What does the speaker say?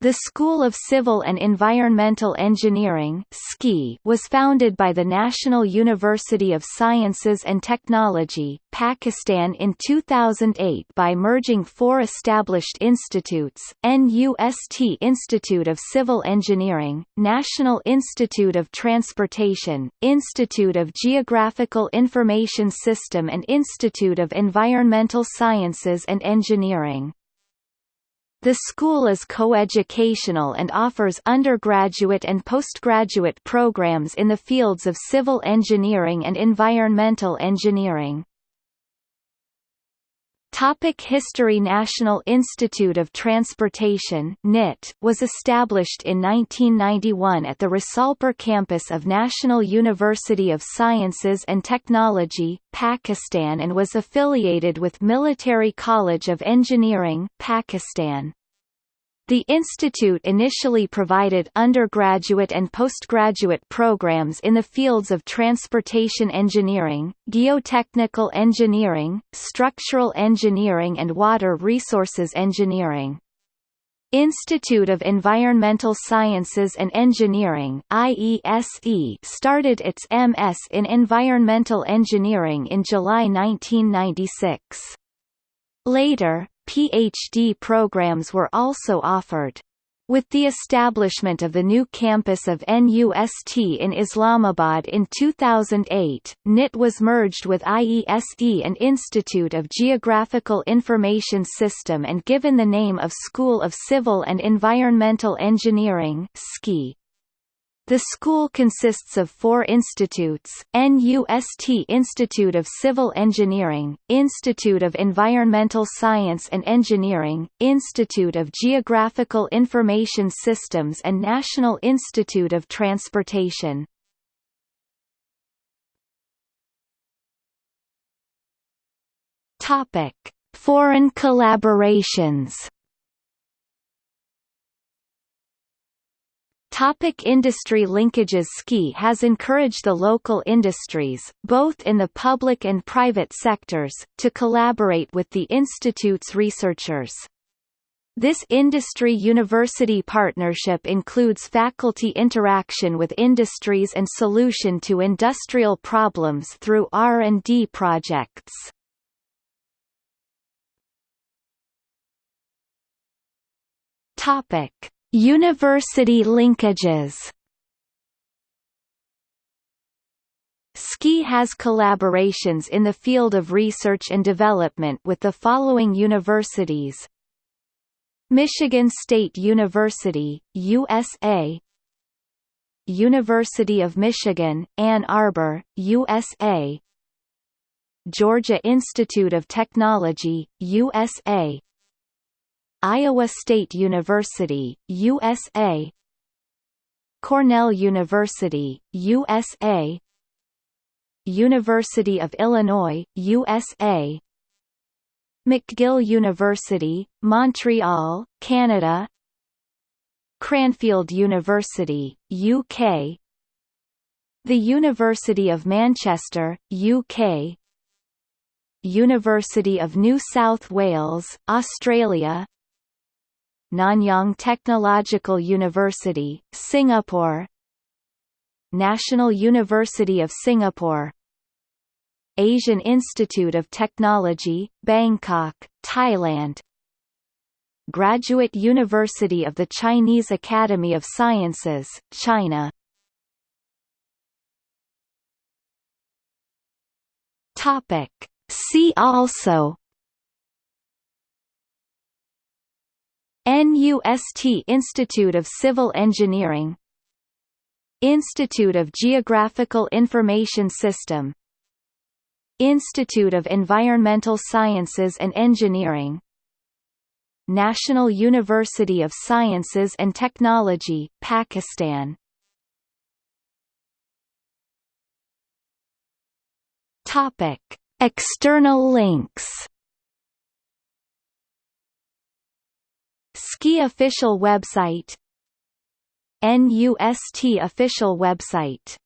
The School of Civil and Environmental Engineering was founded by the National University of Sciences and Technology, Pakistan in 2008 by merging four established institutes, NUST Institute of Civil Engineering, National Institute of Transportation, Institute of Geographical Information System and Institute of Environmental Sciences and Engineering. The school is coeducational and offers undergraduate and postgraduate programs in the fields of civil engineering and environmental engineering. Topic History National Institute of Transportation NIT was established in 1991 at the Risalpur campus of National University of Sciences and Technology, Pakistan and was affiliated with Military College of Engineering, Pakistan. The institute initially provided undergraduate and postgraduate programs in the fields of transportation engineering, geotechnical engineering, structural engineering and water resources engineering. Institute of Environmental Sciences and Engineering IESE started its MS in Environmental Engineering in July 1996. Later, PhD programs were also offered. With the establishment of the new campus of NUST in Islamabad in 2008, NIT was merged with IESE and Institute of Geographical Information System and given the name of School of Civil and Environmental Engineering SCEE. The school consists of four institutes, NUST Institute of Civil Engineering, Institute of Environmental Science and Engineering, Institute of Geographical Information Systems and National Institute of Transportation. Foreign collaborations Topic industry linkages SCEE has encouraged the local industries, both in the public and private sectors, to collaborate with the institute's researchers. This industry-university partnership includes faculty interaction with industries and solution to industrial problems through R&D projects. Topic University linkages. SCEE has collaborations in the field of research and development with the following universities. Michigan State University, USA University of Michigan, Ann Arbor, USA Georgia Institute of Technology, USA Iowa State University, USA Cornell University, USA University of Illinois, USA McGill University, Montreal, Canada. Cranfield University, UK The University of Manchester, UK University of New South Wales, Australia Nanyang Technological University, Singapore. National University of Singapore. Asian Institute of Technology, Bangkok, Thailand. Graduate University of the Chinese Academy of Sciences, China. Topic. See also NUST Institute of Civil Engineering Institute of Geographical Information System Institute of Environmental Sciences and Engineering National University of Sciences and Technology, Pakistan. External links SCEE official website. NUST official website